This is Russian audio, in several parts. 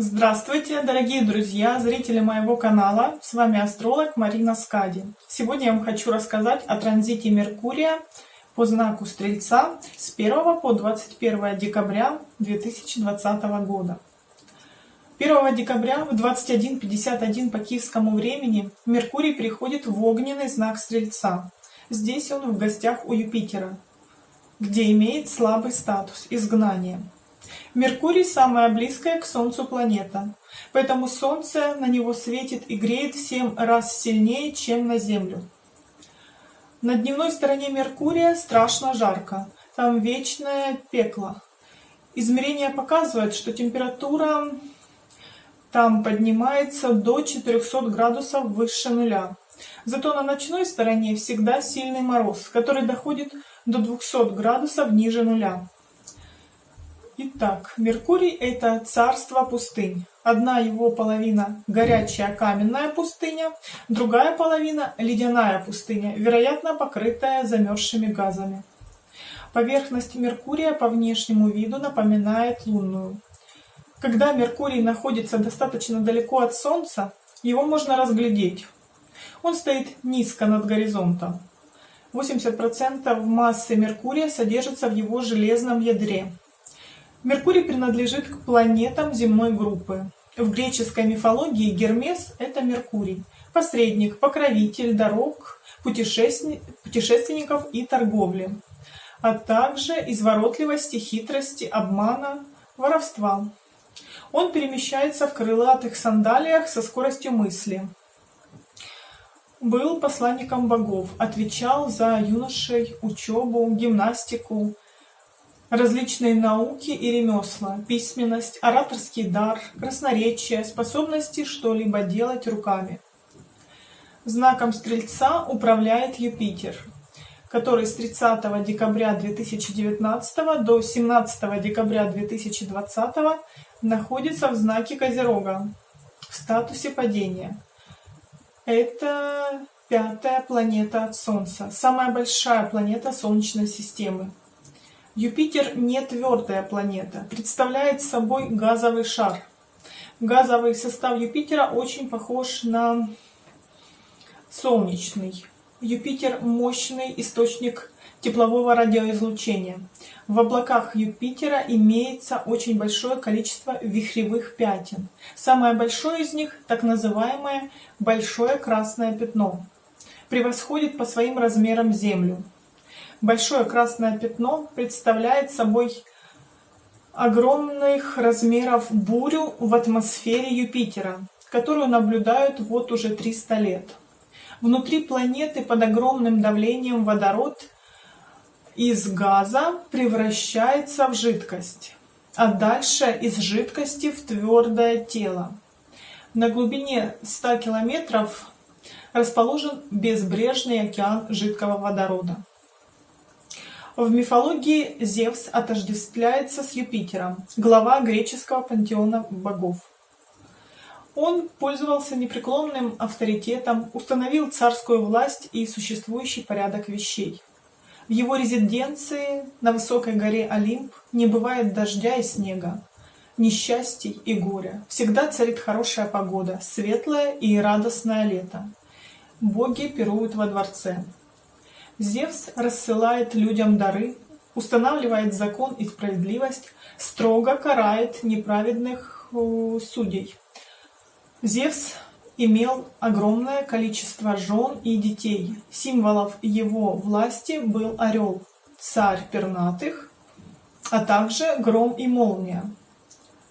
Здравствуйте, дорогие друзья, зрители моего канала. С вами астролог Марина Скади. Сегодня я вам хочу рассказать о транзите Меркурия по знаку Стрельца с 1 по 21 декабря 2020 года. 1 декабря в 21.51 по киевскому времени Меркурий приходит в огненный знак Стрельца. Здесь он в гостях у Юпитера, где имеет слабый статус изгнания. Меркурий самая близкая к Солнцу планета, поэтому Солнце на него светит и греет в 7 раз сильнее, чем на Землю. На дневной стороне Меркурия страшно жарко, там вечное пекло. Измерения показывают, что температура там поднимается до 400 градусов выше нуля. Зато на ночной стороне всегда сильный мороз, который доходит до 200 градусов ниже нуля. Итак, Меркурий – это царство пустынь. Одна его половина – горячая каменная пустыня, другая половина – ледяная пустыня, вероятно, покрытая замерзшими газами. Поверхность Меркурия по внешнему виду напоминает лунную. Когда Меркурий находится достаточно далеко от Солнца, его можно разглядеть. Он стоит низко над горизонтом. 80% массы Меркурия содержится в его железном ядре. Меркурий принадлежит к планетам земной группы. В греческой мифологии Гермес – это Меркурий, посредник, покровитель дорог, путешественников и торговли, а также изворотливости, хитрости, обмана, воровства. Он перемещается в крылатых сандалиях со скоростью мысли. Был посланником богов, отвечал за юношей, учебу, гимнастику, различные науки и ремесла, письменность, ораторский дар, красноречие, способности что-либо делать руками. Знаком Стрельца управляет Юпитер, который с 30 декабря 2019 до 17 декабря 2020 находится в знаке Козерога в статусе падения. Это пятая планета от Солнца, самая большая планета Солнечной системы. Юпитер не твердая планета, представляет собой газовый шар. Газовый состав Юпитера очень похож на солнечный. Юпитер – мощный источник теплового радиоизлучения. В облаках Юпитера имеется очень большое количество вихревых пятен. Самое большое из них, так называемое «большое красное пятно», превосходит по своим размерам Землю. Большое красное пятно представляет собой огромных размеров бурю в атмосфере Юпитера, которую наблюдают вот уже 300 лет. Внутри планеты под огромным давлением водород из газа превращается в жидкость, а дальше из жидкости в твердое тело. На глубине 100 километров расположен безбрежный океан жидкого водорода. В мифологии Зевс отождествляется с Юпитером, глава греческого пантеона богов. Он пользовался непреклонным авторитетом, установил царскую власть и существующий порядок вещей. В его резиденции на высокой горе Олимп не бывает дождя и снега, несчастий и горя. Всегда царит хорошая погода, светлое и радостное лето. Боги пируют во дворце. Зевс рассылает людям дары, устанавливает закон и справедливость, строго карает неправедных э, судей. Зевс имел огромное количество жен и детей. Символов его власти был орел, царь пернатых, а также гром и молния,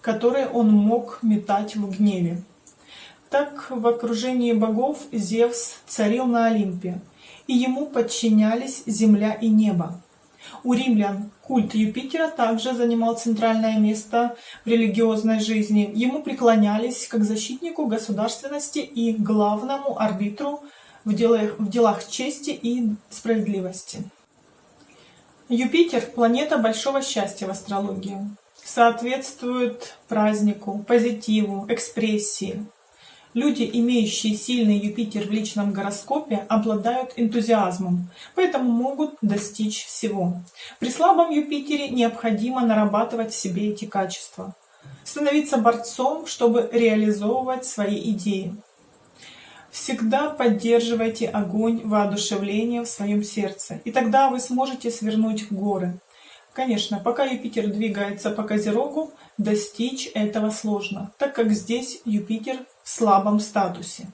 которые он мог метать в гневе. Так в окружении богов Зевс царил на Олимпе, и ему подчинялись земля и небо. У римлян культ Юпитера также занимал центральное место в религиозной жизни. Ему преклонялись как защитнику государственности и главному арбитру в делах, в делах чести и справедливости. Юпитер – планета большого счастья в астрологии. Соответствует празднику, позитиву, экспрессии, Люди, имеющие сильный Юпитер в личном гороскопе, обладают энтузиазмом, поэтому могут достичь всего. При слабом Юпитере необходимо нарабатывать в себе эти качества. становиться борцом, чтобы реализовывать свои идеи. Всегда поддерживайте огонь воодушевления в своем сердце, и тогда вы сможете свернуть горы. Конечно, пока Юпитер двигается по Козерогу, достичь этого сложно, так как здесь Юпитер в слабом статусе.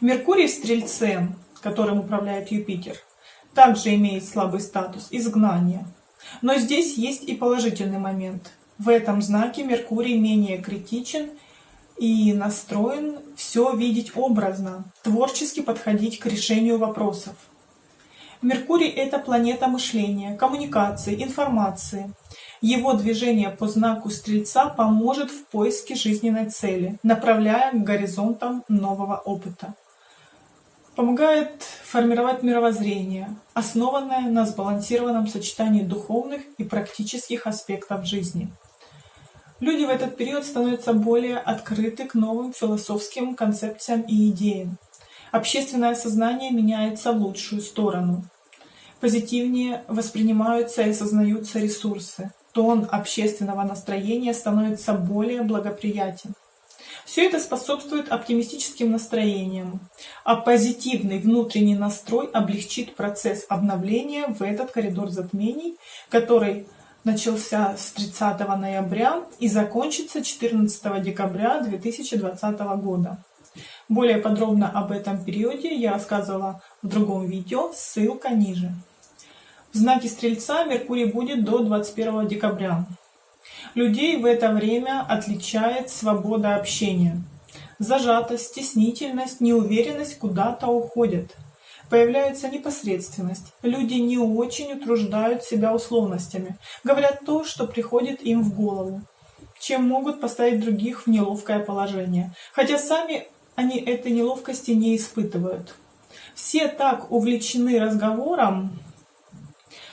Меркурий в Стрельце, которым управляет Юпитер, также имеет слабый статус изгнания. Но здесь есть и положительный момент. В этом знаке Меркурий менее критичен и настроен все видеть образно, творчески подходить к решению вопросов. Меркурий – это планета мышления, коммуникации, информации. Его движение по знаку Стрельца поможет в поиске жизненной цели, направляя к горизонтам нового опыта. Помогает формировать мировоззрение, основанное на сбалансированном сочетании духовных и практических аспектов жизни. Люди в этот период становятся более открыты к новым философским концепциям и идеям. Общественное сознание меняется в лучшую сторону. Позитивнее воспринимаются и осознаются ресурсы. Тон общественного настроения становится более благоприятен. Все это способствует оптимистическим настроениям, а позитивный внутренний настрой облегчит процесс обновления в этот коридор затмений, который начался с 30 ноября и закончится 14 декабря 2020 года. Более подробно об этом периоде я рассказывала в другом видео, ссылка ниже. В знаке Стрельца Меркурий будет до 21 декабря. Людей в это время отличает свобода общения. Зажатость, стеснительность, неуверенность куда-то уходят – Появляется непосредственность. Люди не очень утруждают себя условностями, говорят то, что приходит им в голову, чем могут поставить других в неловкое положение, хотя сами они этой неловкости не испытывают. Все так увлечены разговором,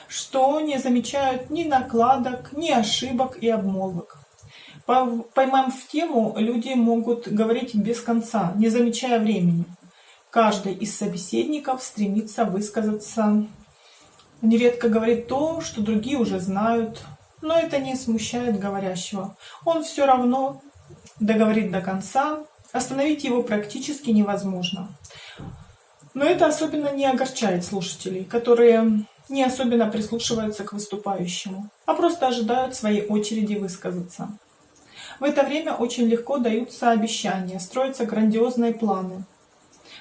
что не замечают ни накладок, ни ошибок и обмолвок. Поймав в тему, люди могут говорить без конца, не замечая времени. Каждый из собеседников стремится высказаться. Нередко говорит то, что другие уже знают, но это не смущает говорящего. Он все равно договорит до конца, остановить его практически невозможно. Но это особенно не огорчает слушателей, которые не особенно прислушиваются к выступающему, а просто ожидают своей очереди высказаться. В это время очень легко даются обещания, строятся грандиозные планы –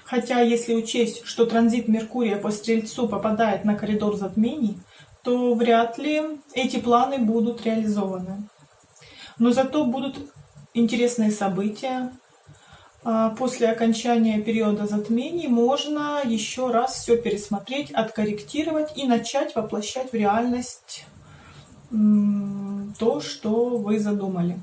Хотя, если учесть, что транзит Меркурия по Стрельцу попадает на коридор затмений, то вряд ли эти планы будут реализованы. Но зато будут интересные события. А, после окончания периода затмений можно еще раз все пересмотреть, откорректировать и начать воплощать в реальность то, что вы задумали.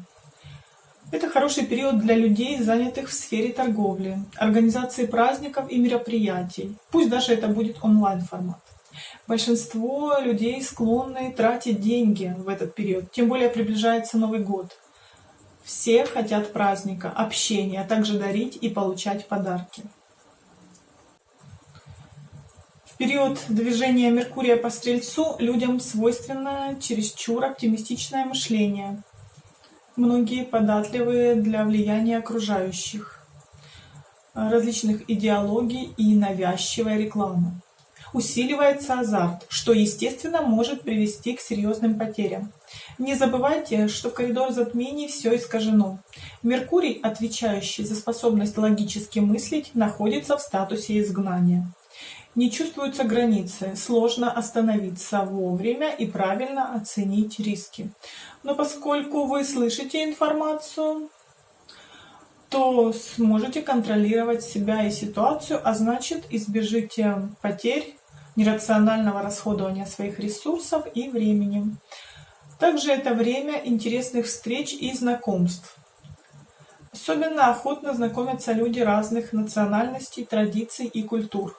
Это хороший период для людей, занятых в сфере торговли, организации праздников и мероприятий. Пусть даже это будет онлайн-формат. Большинство людей склонны тратить деньги в этот период, тем более приближается Новый год. Все хотят праздника, общения, а также дарить и получать подарки. В период движения Меркурия по Стрельцу людям свойственно чересчур оптимистичное мышление – Многие податливые для влияния окружающих, различных идеологий и навязчивой рекламы. Усиливается азарт, что, естественно, может привести к серьезным потерям. Не забывайте, что в коридор затмений все искажено. Меркурий, отвечающий за способность логически мыслить, находится в статусе изгнания. Не чувствуются границы, сложно остановиться вовремя и правильно оценить риски. Но поскольку вы слышите информацию, то сможете контролировать себя и ситуацию, а значит избежите потерь, нерационального расходования своих ресурсов и времени. Также это время интересных встреч и знакомств. Особенно охотно знакомятся люди разных национальностей, традиций и культур.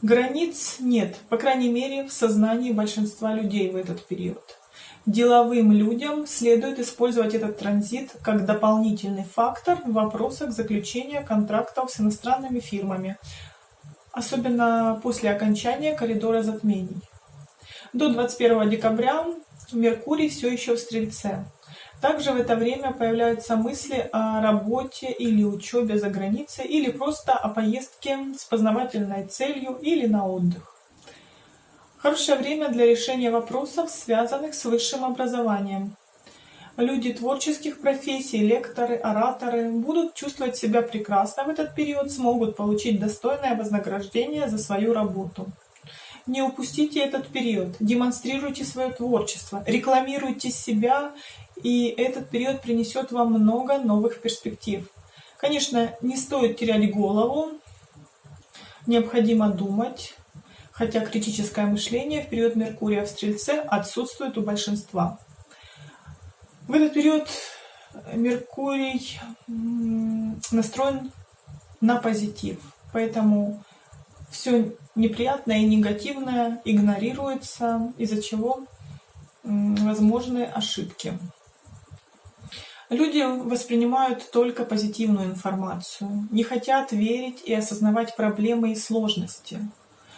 Границ нет, по крайней мере, в сознании большинства людей в этот период. Деловым людям следует использовать этот транзит как дополнительный фактор в вопросах заключения контрактов с иностранными фирмами, особенно после окончания коридора затмений. До 21 декабря Меркурий все еще в Стрельце, Также в это время появляются мысли о работе или учебе за границей, или просто о поездке с познавательной целью или на отдых. Хорошее время для решения вопросов, связанных с высшим образованием. Люди творческих профессий, лекторы, ораторы будут чувствовать себя прекрасно в этот период, смогут получить достойное вознаграждение за свою работу. Не упустите этот период, демонстрируйте свое творчество, рекламируйте себя, и этот период принесет вам много новых перспектив. Конечно, не стоит терять голову, необходимо думать, хотя критическое мышление в период Меркурия в Стрельце отсутствует у большинства. В этот период Меркурий настроен на позитив, поэтому все неприятное и негативное игнорируется, из-за чего возможны ошибки. Люди воспринимают только позитивную информацию, не хотят верить и осознавать проблемы и сложности.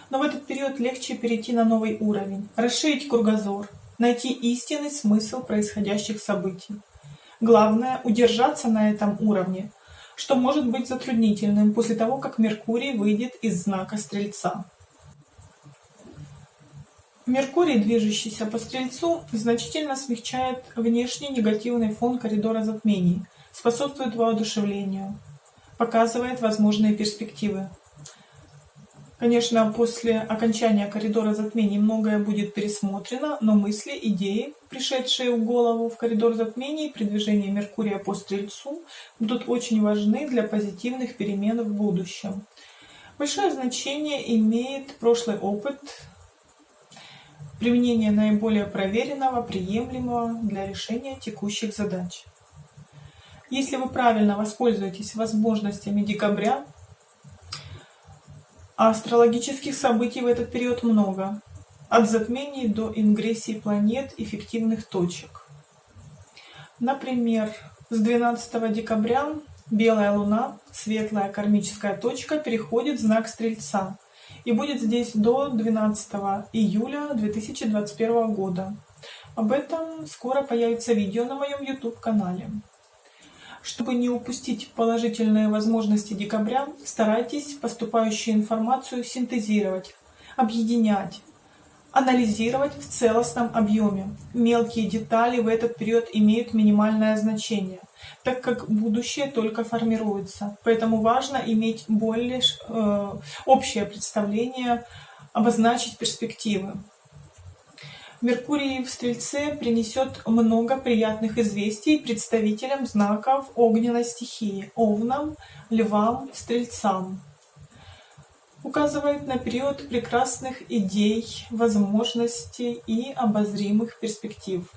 Но в этот период легче перейти на новый уровень, расширить кругозор, найти истинный смысл происходящих событий. Главное – удержаться на этом уровне, что может быть затруднительным после того, как Меркурий выйдет из знака Стрельца. Меркурий, движущийся по Стрельцу, значительно смягчает внешний негативный фон коридора затмений, способствует воодушевлению, показывает возможные перспективы. Конечно, после окончания коридора затмений многое будет пересмотрено, но мысли, идеи, пришедшие в голову в коридор затмений при движении Меркурия по Стрельцу, будут очень важны для позитивных перемен в будущем. Большое значение имеет прошлый опыт, применение наиболее проверенного, приемлемого для решения текущих задач. Если вы правильно воспользуетесь возможностями декабря, астрологических событий в этот период много, от затмений до ингрессий планет эффективных точек. Например, с 12 декабря белая луна, светлая кармическая точка, переходит в знак Стрельца и будет здесь до 12 июля 2021 года. Об этом скоро появится видео на моем YouTube-канале. Чтобы не упустить положительные возможности декабря, старайтесь поступающую информацию синтезировать, объединять, анализировать в целостном объеме. Мелкие детали в этот период имеют минимальное значение, так как будущее только формируется. Поэтому важно иметь более э, общее представление, обозначить перспективы. Меркурий в Стрельце принесет много приятных известий представителям знаков огненной стихии – овнам, львам, стрельцам. Указывает на период прекрасных идей, возможностей и обозримых перспектив.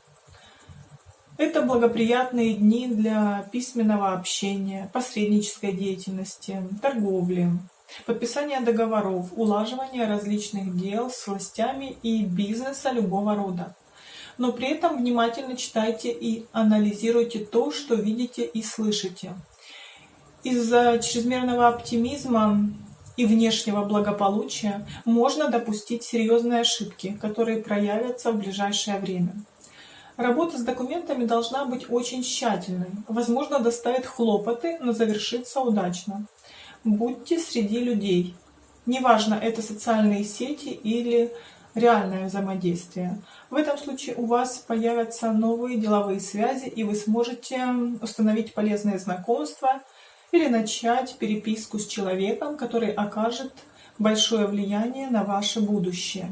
Это благоприятные дни для письменного общения, посреднической деятельности, торговли, подписание договоров, улаживание различных дел с властями и бизнеса любого рода. Но при этом внимательно читайте и анализируйте то, что видите и слышите. Из-за чрезмерного оптимизма и внешнего благополучия можно допустить серьезные ошибки, которые проявятся в ближайшее время. Работа с документами должна быть очень тщательной. Возможно, доставит хлопоты, но завершится удачно. Будьте среди людей. Неважно, это социальные сети или реальное взаимодействие. В этом случае у вас появятся новые деловые связи, и вы сможете установить полезные знакомства или начать переписку с человеком, который окажет большое влияние на ваше будущее.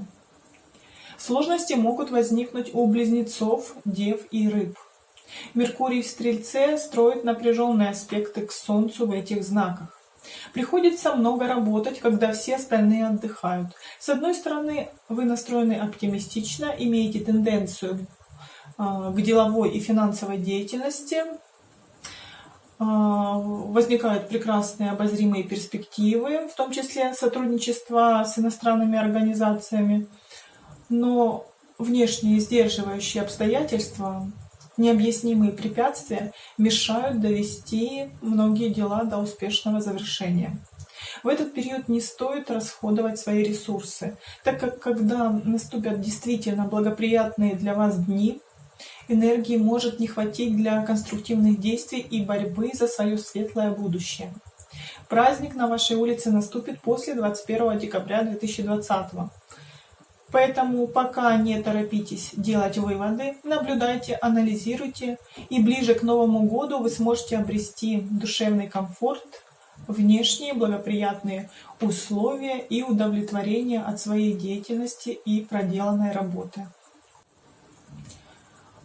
Сложности могут возникнуть у близнецов, дев и рыб. Меркурий в Стрельце строит напряженные аспекты к Солнцу в этих знаках. Приходится много работать, когда все остальные отдыхают. С одной стороны, вы настроены оптимистично, имеете тенденцию а, к деловой и финансовой деятельности, а, возникают прекрасные обозримые перспективы, в том числе сотрудничество с иностранными организациями, но внешние сдерживающие обстоятельства Необъяснимые препятствия мешают довести многие дела до успешного завершения. В этот период не стоит расходовать свои ресурсы, так как когда наступят действительно благоприятные для вас дни, Энергии может не хватить для конструктивных действий и борьбы за свое светлое будущее. Праздник на вашей улице наступит после 21 декабря 2020 Поэтому пока не торопитесь делать выводы, наблюдайте, анализируйте, и ближе к Новому году вы сможете обрести душевный комфорт, внешние благоприятные условия и удовлетворение от своей деятельности и проделанной работы.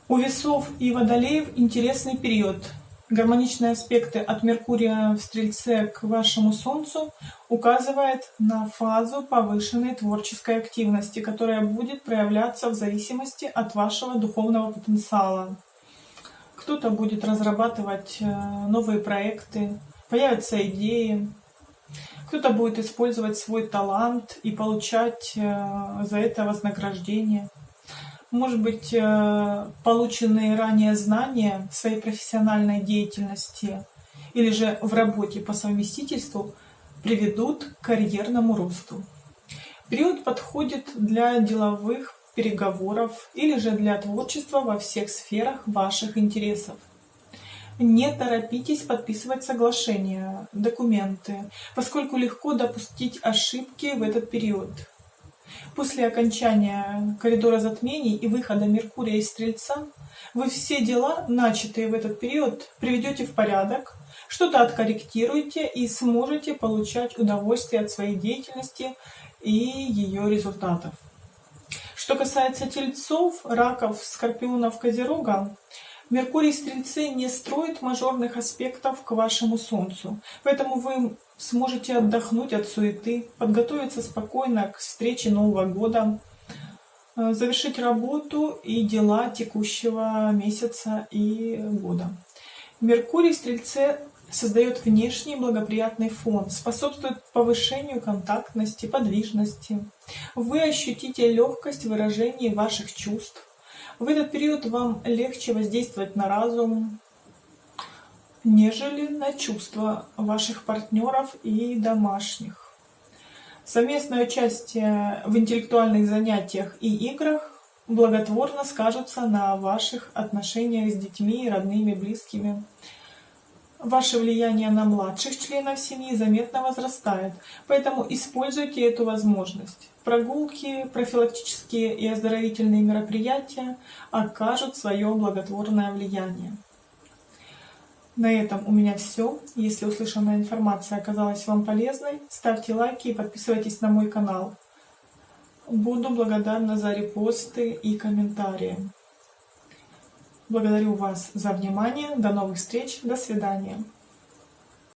У весов и водолеев интересный период – Гармоничные аспекты от Меркурия в Стрельце к вашему Солнцу указывает на фазу повышенной творческой активности, которая будет проявляться в зависимости от вашего духовного потенциала. Кто-то будет разрабатывать э, новые проекты, появятся идеи, кто-то будет использовать свой талант и получать э, за это вознаграждение может быть, э, полученные ранее знания в своей профессиональной деятельности или же в работе по совместительству приведут к карьерному росту. Период подходит для деловых переговоров или же для творчества во всех сферах ваших интересов. Не торопитесь подписывать соглашения, документы, поскольку легко допустить ошибки в этот период. После окончания коридора затмений и выхода Меркурия из Стрельца вы все дела, начатые в этот период, приведете в порядок, что-то откорректируете и сможете получать удовольствие от своей деятельности и ее результатов. Что касается тельцов, раков, скорпионов, козерога, Меркурий Стрельцы не строит мажорных аспектов к вашему Солнцу, поэтому вы сможете отдохнуть от суеты, подготовиться спокойно к встрече Нового года, э, завершить работу и дела текущего месяца и года. Меркурий в Стрельце создает внешний благоприятный фон, способствует повышению контактности, подвижности. Вы ощутите легкость выражения ваших чувств, в этот период вам легче воздействовать на разум, нежели на чувства ваших партнеров и домашних. Совместное участие в интеллектуальных занятиях и играх благотворно скажется на ваших отношениях с детьми, родными, близкими. Ваше влияние на младших членов семьи заметно возрастает, поэтому используйте эту возможность. Прогулки, профилактические и оздоровительные мероприятия окажут свое благотворное влияние. На этом у меня все. Если услышанная информация оказалась вам полезной, ставьте лайки и подписывайтесь на мой канал. Буду благодарна за репосты и комментарии. Благодарю вас за внимание. До новых встреч. До свидания.